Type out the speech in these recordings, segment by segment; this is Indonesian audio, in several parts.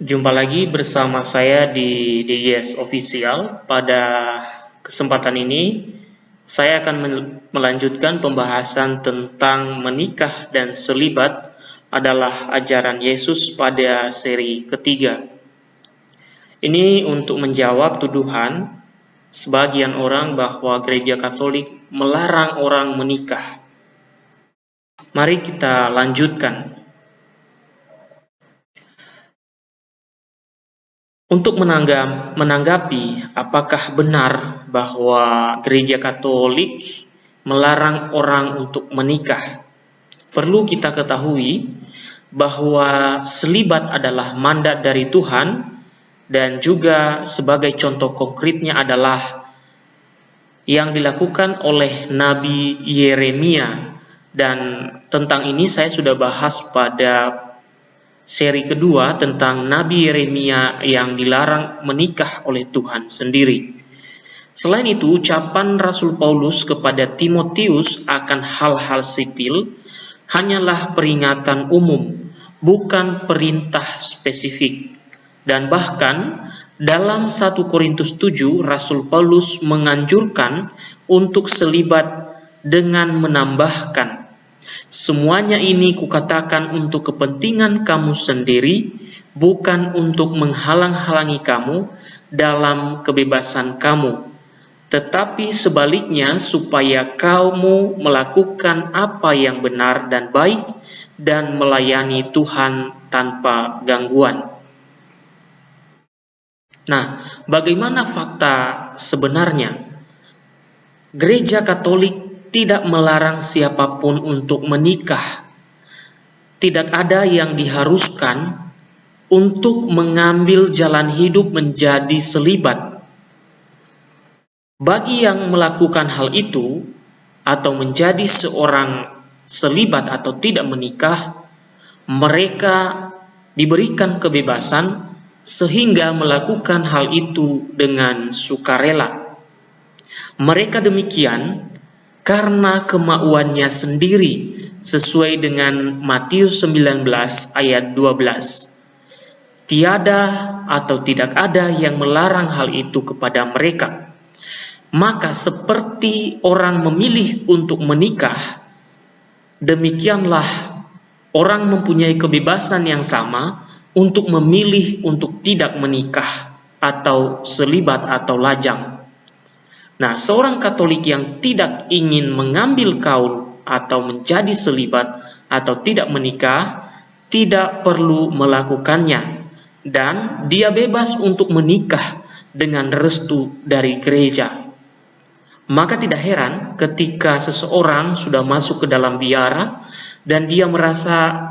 Jumpa lagi bersama saya di DGS Official. Pada kesempatan ini, saya akan melanjutkan pembahasan tentang menikah dan selibat adalah ajaran Yesus pada seri ketiga. Ini untuk menjawab tuduhan sebagian orang bahwa gereja Katolik melarang orang menikah. Mari kita lanjutkan. Untuk menanggap, menanggapi apakah benar bahwa gereja Katolik melarang orang untuk menikah, perlu kita ketahui bahwa selibat adalah mandat dari Tuhan dan juga sebagai contoh konkretnya adalah yang dilakukan oleh Nabi Yeremia. Dan tentang ini saya sudah bahas pada seri kedua tentang Nabi Yeremia yang dilarang menikah oleh Tuhan sendiri. Selain itu, ucapan Rasul Paulus kepada Timotius akan hal-hal sipil hanyalah peringatan umum, bukan perintah spesifik. Dan bahkan dalam 1 Korintus 7, Rasul Paulus menganjurkan untuk selibat dengan menambahkan Semuanya ini kukatakan untuk kepentingan kamu sendiri, bukan untuk menghalang-halangi kamu dalam kebebasan kamu, tetapi sebaliknya supaya kamu melakukan apa yang benar dan baik dan melayani Tuhan tanpa gangguan. Nah, bagaimana fakta sebenarnya? Gereja Katolik tidak melarang siapa pun untuk menikah. Tidak ada yang diharuskan untuk mengambil jalan hidup menjadi selibat. Bagi yang melakukan hal itu atau menjadi seorang selibat atau tidak menikah, mereka diberikan kebebasan sehingga melakukan hal itu dengan sukarela. Mereka demikian karena kemauannya sendiri sesuai dengan Matius 19 ayat 12. Tiada atau tidak ada yang melarang hal itu kepada mereka. Maka seperti orang memilih untuk menikah, demikianlah orang mempunyai kebebasan yang sama untuk memilih untuk tidak menikah atau selibat atau lajang. Nah, seorang Katolik yang tidak ingin mengambil kaul atau menjadi selibat atau tidak menikah, tidak perlu melakukannya, dan dia bebas untuk menikah dengan restu dari gereja. Maka tidak heran ketika seseorang sudah masuk ke dalam biara dan dia merasa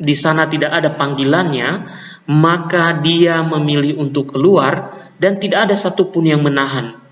di sana tidak ada panggilannya, maka dia memilih untuk keluar dan tidak ada satupun yang menahan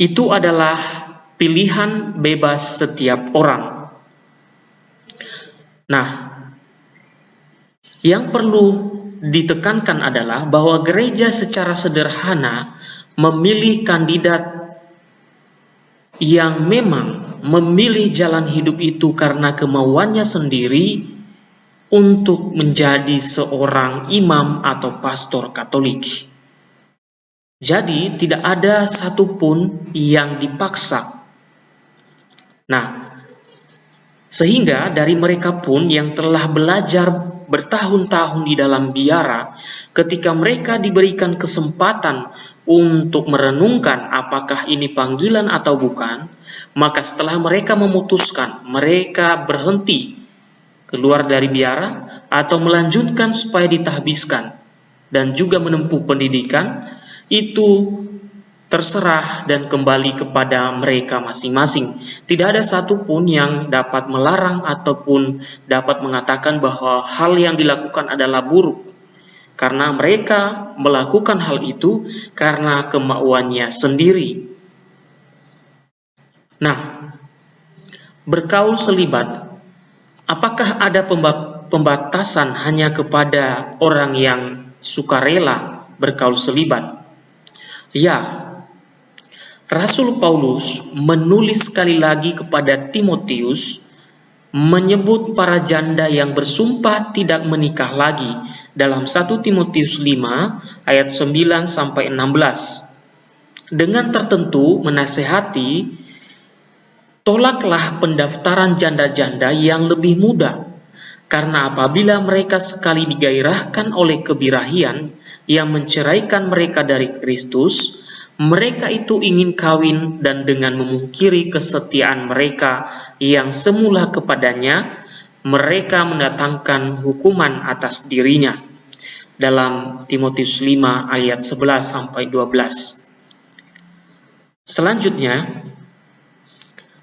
itu adalah pilihan bebas setiap orang. Nah, yang perlu ditekankan adalah bahwa gereja secara sederhana memilih kandidat yang memang memilih jalan hidup itu karena kemauannya sendiri untuk menjadi seorang imam atau pastor Katolik. Jadi tidak ada satupun yang dipaksa. Nah, sehingga dari mereka pun yang telah belajar bertahun-tahun di dalam biara, ketika mereka diberikan kesempatan untuk merenungkan apakah ini panggilan atau bukan, maka setelah mereka memutuskan, mereka berhenti keluar dari biara atau melanjutkan supaya ditahbiskan dan juga menempuh pendidikan, itu terserah dan kembali kepada mereka masing-masing. Tidak ada satupun yang dapat melarang ataupun dapat mengatakan bahwa hal yang dilakukan adalah buruk. Karena mereka melakukan hal itu karena kemauannya sendiri. Nah, berkaul selibat, apakah ada pembatasan hanya kepada orang yang sukarela berkaul selibat? Ya, Rasul Paulus menulis sekali lagi kepada Timotius menyebut para janda yang bersumpah tidak menikah lagi dalam 1 Timotius 5 ayat 9 sampai 16. Dengan tertentu menasehati tolaklah pendaftaran janda-janda yang lebih muda karena apabila mereka sekali digairahkan oleh kebirahian yang menceraikan mereka dari Kristus, mereka itu ingin kawin dan dengan memungkiri kesetiaan mereka yang semula kepadanya, mereka mendatangkan hukuman atas dirinya. Dalam Timotius 5 ayat 11 sampai 12. Selanjutnya,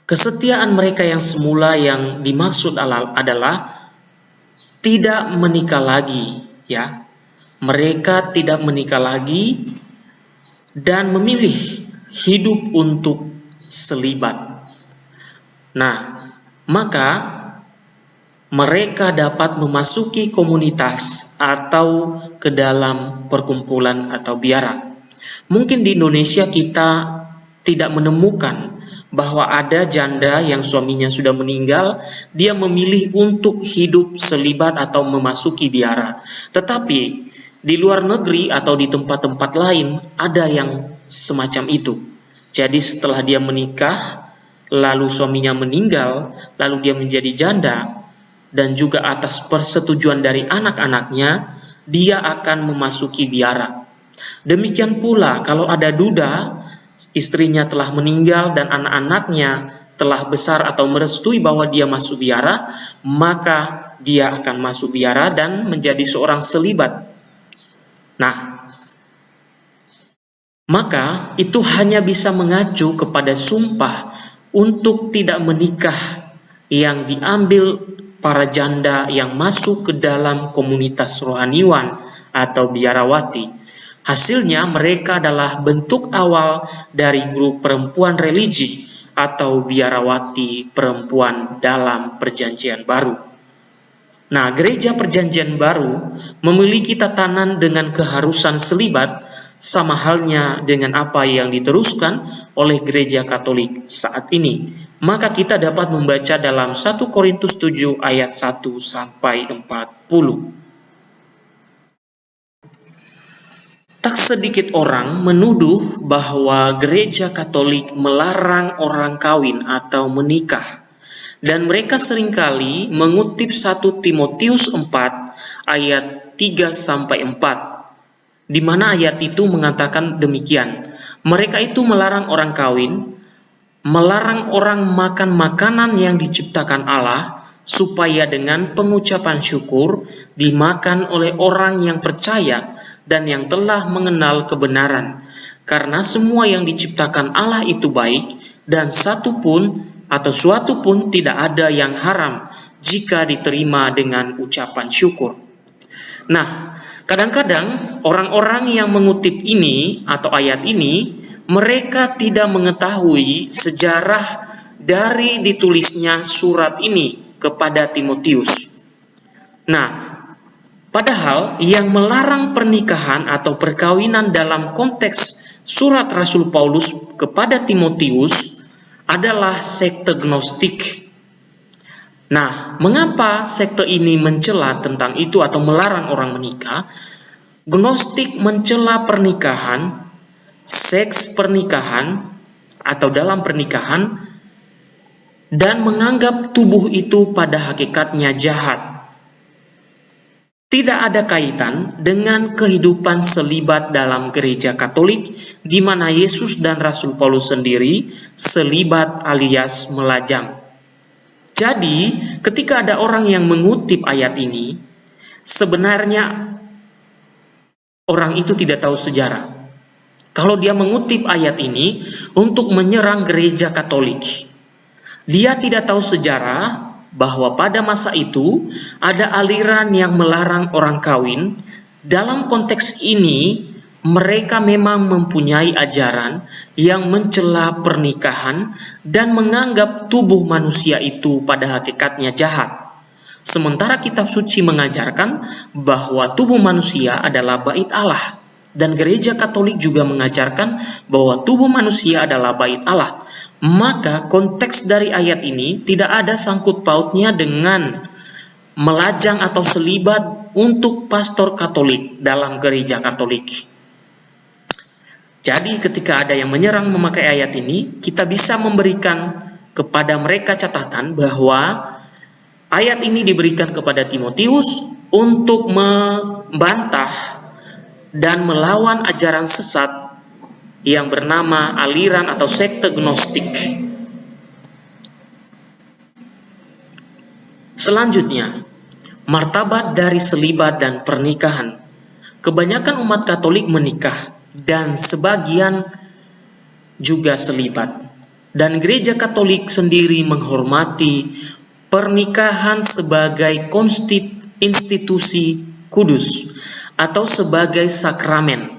kesetiaan mereka yang semula yang dimaksud adalah tidak menikah lagi, ya. Mereka tidak menikah lagi dan memilih hidup untuk selibat. Nah, maka mereka dapat memasuki komunitas atau ke dalam perkumpulan atau biara. Mungkin di Indonesia kita tidak menemukan bahwa ada janda yang suaminya sudah meninggal, dia memilih untuk hidup selibat atau memasuki biara. Tetapi di luar negeri atau di tempat-tempat lain ada yang semacam itu. Jadi setelah dia menikah, lalu suaminya meninggal, lalu dia menjadi janda, dan juga atas persetujuan dari anak-anaknya, dia akan memasuki biara. Demikian pula kalau ada duda, istrinya telah meninggal dan anak-anaknya telah besar atau merestui bahwa dia masuk biara, maka dia akan masuk biara dan menjadi seorang selibat Nah, maka itu hanya bisa mengacu kepada sumpah untuk tidak menikah yang diambil para janda yang masuk ke dalam komunitas rohaniwan atau biarawati. Hasilnya mereka adalah bentuk awal dari grup perempuan religi atau biarawati perempuan dalam perjanjian baru. Nah, gereja perjanjian baru memiliki tatanan dengan keharusan selibat sama halnya dengan apa yang diteruskan oleh gereja katolik saat ini. Maka kita dapat membaca dalam 1 Korintus 7 ayat 1 sampai 40. Tak sedikit orang menuduh bahwa gereja katolik melarang orang kawin atau menikah dan mereka sering kali mengutip 1 Timotius 4 ayat 3 sampai 4 di mana ayat itu mengatakan demikian. Mereka itu melarang orang kawin, melarang orang makan makanan yang diciptakan Allah, supaya dengan pengucapan syukur dimakan oleh orang yang percaya dan yang telah mengenal kebenaran. Karena semua yang diciptakan Allah itu baik, dan satu pun atau suatu pun tidak ada yang haram jika diterima dengan ucapan syukur. Nah, kadang-kadang orang-orang yang mengutip ini atau ayat ini, mereka tidak mengetahui sejarah dari ditulisnya surat ini kepada Timotius. Nah, padahal yang melarang pernikahan atau perkawinan dalam konteks surat Rasul Paulus kepada Timotius adalah sekte gnostik. Nah, mengapa sekte ini mencela tentang itu atau melarang orang menikah? Gnostik mencela pernikahan, seks pernikahan, atau dalam pernikahan, dan menganggap tubuh itu pada hakikatnya jahat tidak ada kaitan dengan kehidupan selibat dalam gereja Katolik, di mana Yesus dan Rasul Paulus sendiri selibat alias melajang. Jadi, ketika ada orang yang mengutip ayat ini, sebenarnya orang itu tidak tahu sejarah. Kalau dia mengutip ayat ini untuk menyerang gereja Katolik, dia tidak tahu sejarah, bahwa pada masa itu ada aliran yang melarang orang kawin. Dalam konteks ini, mereka memang mempunyai ajaran yang mencela pernikahan dan menganggap tubuh manusia itu pada hakikatnya jahat. Sementara kitab suci mengajarkan bahwa tubuh manusia adalah bait Allah dan gereja Katolik juga mengajarkan bahwa tubuh manusia adalah bait Allah maka konteks dari ayat ini tidak ada sangkut pautnya dengan melajang atau selibat untuk pastor Katolik dalam gereja Katolik. Jadi ketika ada yang menyerang memakai ayat ini, kita bisa memberikan kepada mereka catatan bahwa ayat ini diberikan kepada Timotius untuk membantah dan melawan ajaran sesat yang bernama aliran atau sekte gnostik. Selanjutnya, martabat dari selibat dan pernikahan. Kebanyakan umat Katolik menikah dan sebagian juga selibat. Dan gereja Katolik sendiri menghormati pernikahan sebagai institusi kudus atau sebagai sakramen.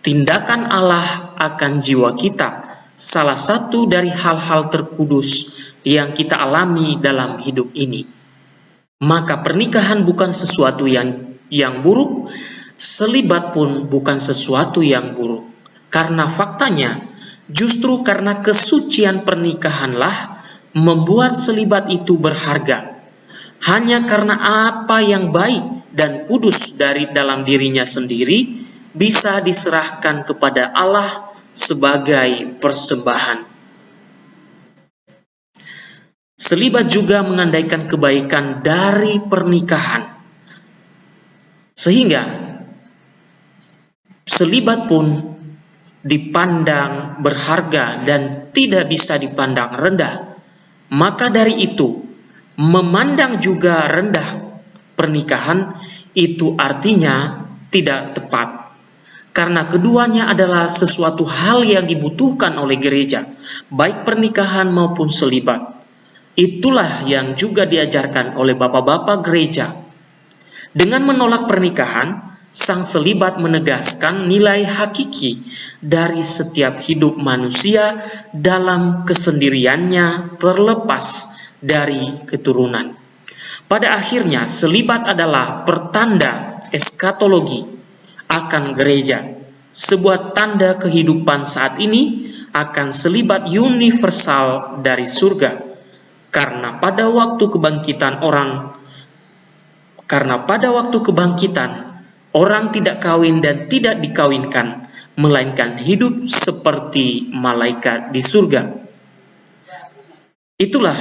Tindakan Allah akan jiwa kita salah satu dari hal-hal terkudus yang kita alami dalam hidup ini. Maka pernikahan bukan sesuatu yang yang buruk, Selibat pun bukan sesuatu yang buruk, karena faktanya justru karena kesucian pernikahanlah membuat selibat itu berharga. Hanya karena apa yang baik dan kudus dari dalam dirinya sendiri bisa diserahkan kepada Allah sebagai persembahan. Selibat juga mengandaikan kebaikan dari pernikahan. Sehingga selibat pun dipandang berharga dan tidak bisa dipandang rendah. Maka dari itu, memandang juga rendah pernikahan itu artinya tidak tepat. Karena keduanya adalah sesuatu hal yang dibutuhkan oleh gereja, baik pernikahan maupun selibat. Itulah yang juga diajarkan oleh bapak-bapak gereja. Dengan menolak pernikahan, Sang selibat menegaskan nilai hakiki dari setiap hidup manusia dalam kesendiriannya terlepas dari keturunan. Pada akhirnya, selibat adalah pertanda eskatologi akan gereja, sebuah tanda kehidupan saat ini akan selibat universal dari surga. Karena pada waktu kebangkitan orang karena pada waktu kebangkitan Orang tidak kawin dan tidak dikawinkan, melainkan hidup seperti malaikat di surga. Itulah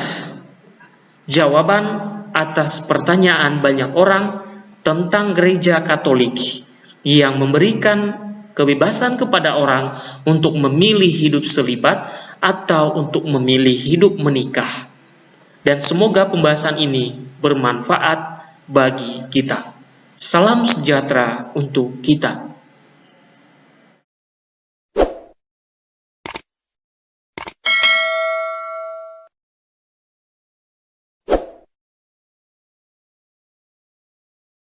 jawaban atas pertanyaan banyak orang tentang gereja Katolik yang memberikan kebebasan kepada orang untuk memilih hidup selibat atau untuk memilih hidup menikah. Dan semoga pembahasan ini bermanfaat bagi kita. Salam sejahtera untuk kita.